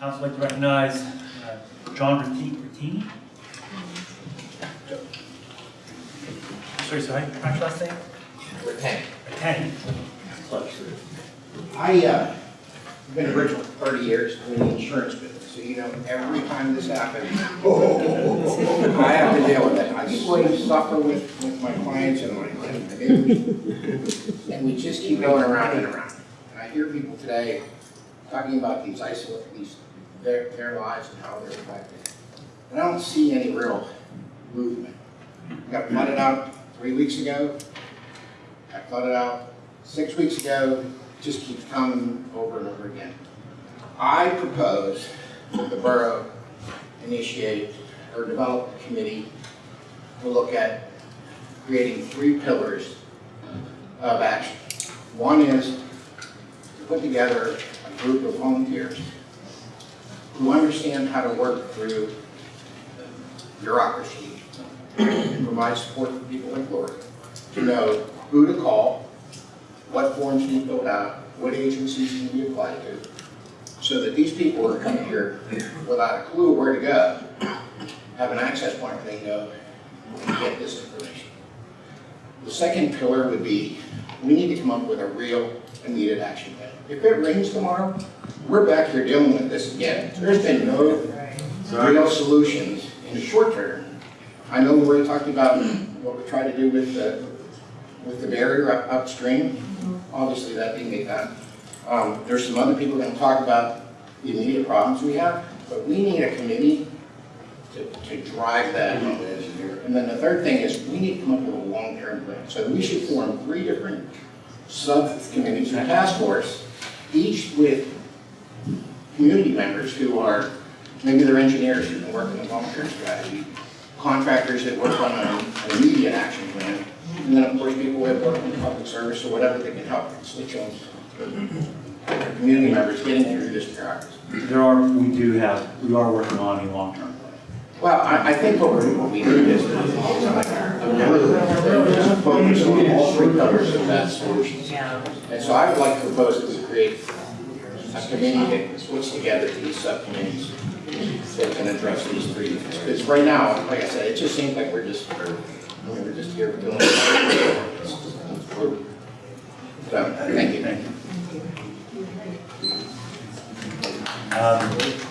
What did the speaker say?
Council would like to recognize uh, John Rati- Ratini. Sorry, so how do you pronounce your last name? Repent. Ratani. Close. I, uh, I've been in Bridgeville for thirty years in the insurance business, so you know, every time this happens, I have to deal with it. I slowly suffer with, with my clients and my, and we just keep going around and around. And I hear people today talking about these isolate, these, their, their lives and how they're affected. But I don't see any real movement. I Got flooded out three weeks ago. Got flooded out six weeks ago just keeps coming over and over again. I propose that the borough initiate or develop a committee to look at creating three pillars of action. One is to put together group of volunteers who understand how to work through bureaucracy and provide support for people like Lori to know who to call, what forms need filled out, what agencies need to be applied to, so that these people who are coming here without a clue where to go, have an access point where they go and get this information. The second pillar would be, we need to come up with a real immediate action plan. If it rains tomorrow, we're back here dealing with this again. There's been no real solutions in the short term. I know we're talking about what we try to do with the, with the barrier up upstream. Obviously, that didn't get done. Um, there's some other people that talk about the immediate problems we have, but we need a committee to, to drive that. And then the third thing is, we need to come up with a long-term plan. So we should form three different subcommittees and task force, each with community members who are, maybe they're engineers who can work on the long-term strategy, contractors that work on an immediate action plan, and then, of course, people that work in public service or whatever that can help constituents, community members getting through this bureaucracy. There are, we do have, we are working on a long-term. Well, I, I think what, we what we need is a focus on all three pillars of that solution. And so I would like to propose that we create a committee that puts together these subcommittees that can address these three. Because right now, like I said, it just seems like we're just we're just here doing. So, thank you. Thank you. Um,